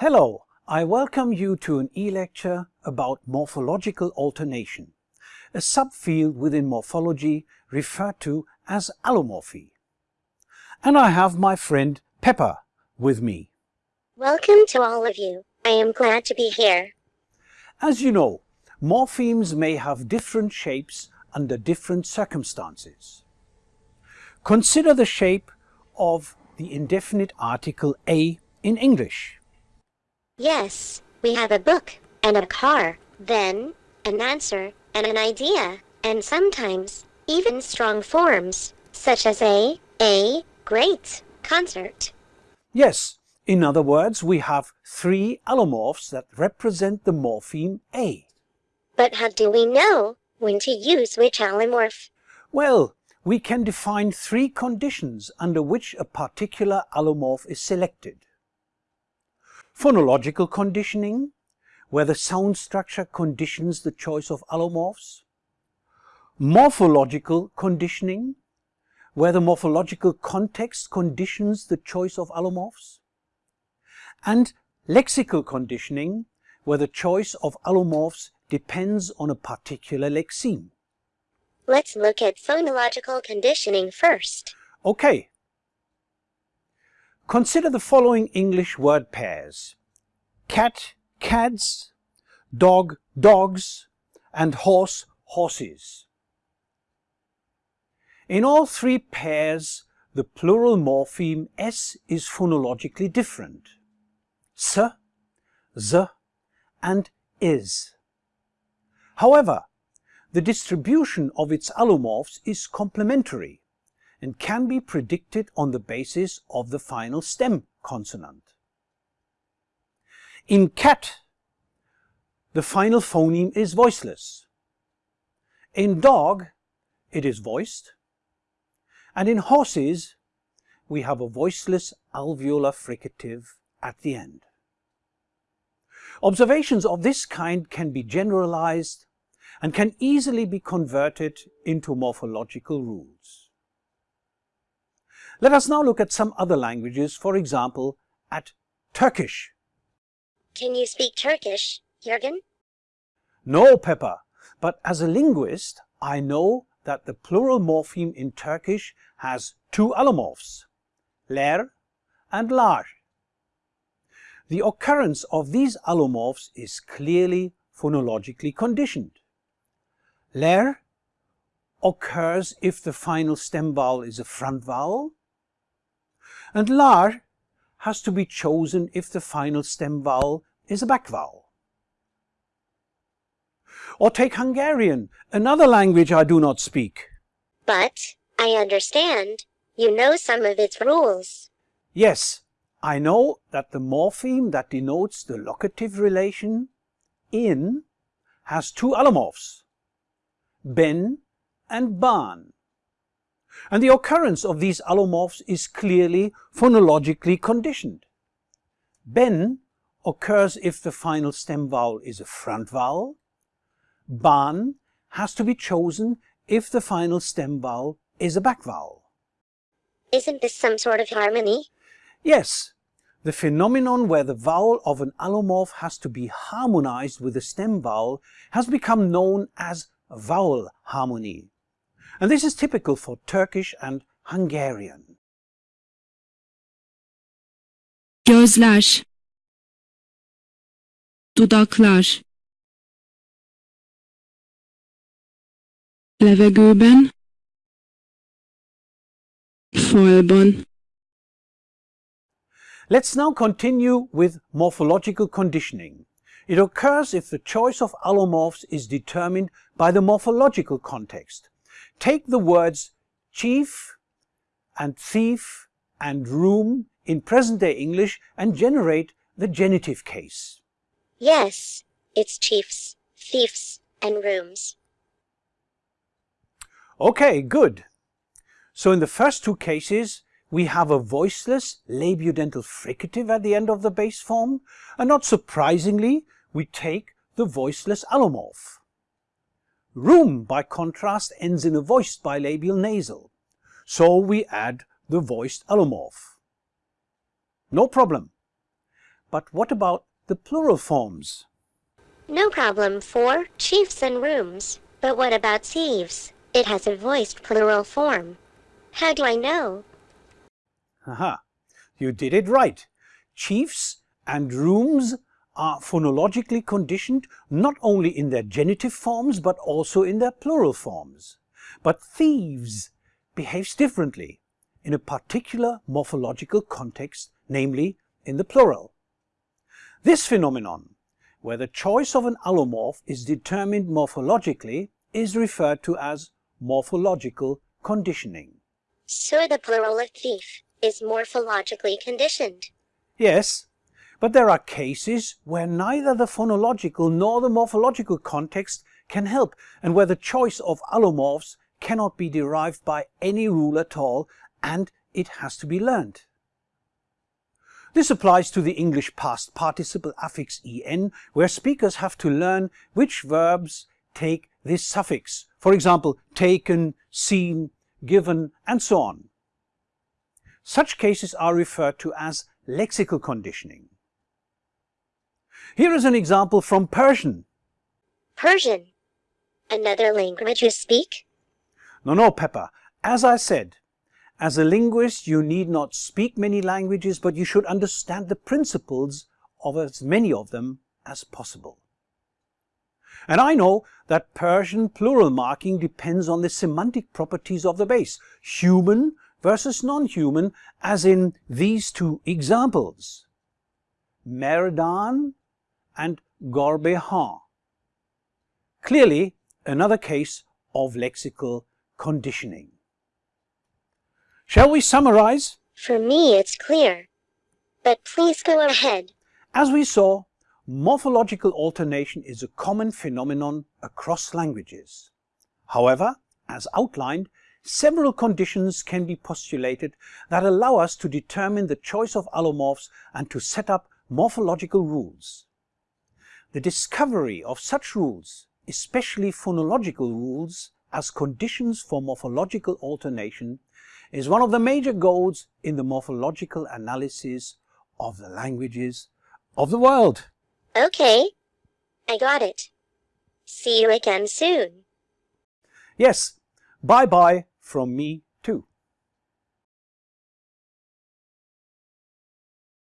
Hello, I welcome you to an e-lecture about morphological alternation, a subfield within morphology referred to as allomorphy. And I have my friend Pepper with me. Welcome to all of you. I am glad to be here. As you know, morphemes may have different shapes under different circumstances. Consider the shape of the indefinite article a in English. Yes, we have a book and a car, then an answer and an idea, and sometimes even strong forms, such as a, a, great, concert. Yes, in other words, we have three allomorphs that represent the morpheme A. But how do we know when to use which allomorph? Well, we can define three conditions under which a particular allomorph is selected. Phonological conditioning, where the sound structure conditions the choice of allomorphs. Morphological conditioning, where the morphological context conditions the choice of allomorphs. And lexical conditioning, where the choice of allomorphs depends on a particular lexeme. Let's look at phonological conditioning first. Okay, Consider the following English word pairs. Cat, cats, dog, dogs, and horse, horses. In all three pairs, the plural morpheme s is phonologically different. S, z, and is. However, the distribution of its allomorphs is complementary and can be predicted on the basis of the final stem consonant. In cat, the final phoneme is voiceless. In dog, it is voiced. And in horses, we have a voiceless alveolar fricative at the end. Observations of this kind can be generalized and can easily be converted into morphological rules. Let us now look at some other languages, for example, at Turkish. Can you speak Turkish, Jürgen? No, Pepper, but as a linguist, I know that the plural morpheme in Turkish has two allomorphs, ler and lar. The occurrence of these allomorphs is clearly phonologically conditioned. Ler occurs if the final stem vowel is a front vowel, and lar has to be chosen if the final stem vowel is a back vowel. Or take Hungarian, another language I do not speak. But, I understand, you know some of its rules. Yes, I know that the morpheme that denotes the locative relation in has two allomorphs, ben and ban and the occurrence of these allomorphs is clearly phonologically conditioned. Ben occurs if the final stem vowel is a front vowel. Ban has to be chosen if the final stem vowel is a back vowel. Isn't this some sort of harmony? Yes, the phenomenon where the vowel of an allomorph has to be harmonized with the stem vowel has become known as vowel harmony and this is typical for Turkish and Hungarian. Gözler Dudaklar Levegőben Let's now continue with morphological conditioning. It occurs if the choice of allomorphs is determined by the morphological context. Take the words chief and thief and room in present-day English and generate the genitive case. Yes, it's chiefs, thieves, and rooms. Okay, good. So in the first two cases, we have a voiceless labiodental fricative at the end of the base form, and not surprisingly, we take the voiceless allomorph. Room, by contrast, ends in a voiced bilabial nasal. So we add the voiced allomorph. No problem. But what about the plural forms? No problem for chiefs and rooms. But what about thieves? It has a voiced plural form. How do I know? Aha, you did it right. Chiefs and rooms are phonologically conditioned not only in their genitive forms but also in their plural forms. But thieves behaves differently in a particular morphological context, namely in the plural. This phenomenon, where the choice of an allomorph is determined morphologically, is referred to as morphological conditioning. So the plural of thief is morphologically conditioned. Yes, but there are cases where neither the phonological nor the morphological context can help and where the choice of allomorphs cannot be derived by any rule at all and it has to be learned. This applies to the English past participle affix en, where speakers have to learn which verbs take this suffix. For example, taken, seen, given, and so on. Such cases are referred to as lexical conditioning. Here is an example from Persian. Persian. Another language you speak? No, no, Pepper. As I said, as a linguist, you need not speak many languages, but you should understand the principles of as many of them as possible. And I know that Persian plural marking depends on the semantic properties of the base, human versus non-human, as in these two examples. Merdan and Gorbehan. Clearly, another case of lexical conditioning. Shall we summarize? For me, it's clear. But please go ahead. As we saw, morphological alternation is a common phenomenon across languages. However, as outlined, several conditions can be postulated that allow us to determine the choice of allomorphs and to set up morphological rules. The discovery of such rules, especially phonological rules, as conditions for morphological alternation is one of the major goals in the morphological analysis of the languages of the world. Okay. I got it. See you again soon. Yes, bye-bye from me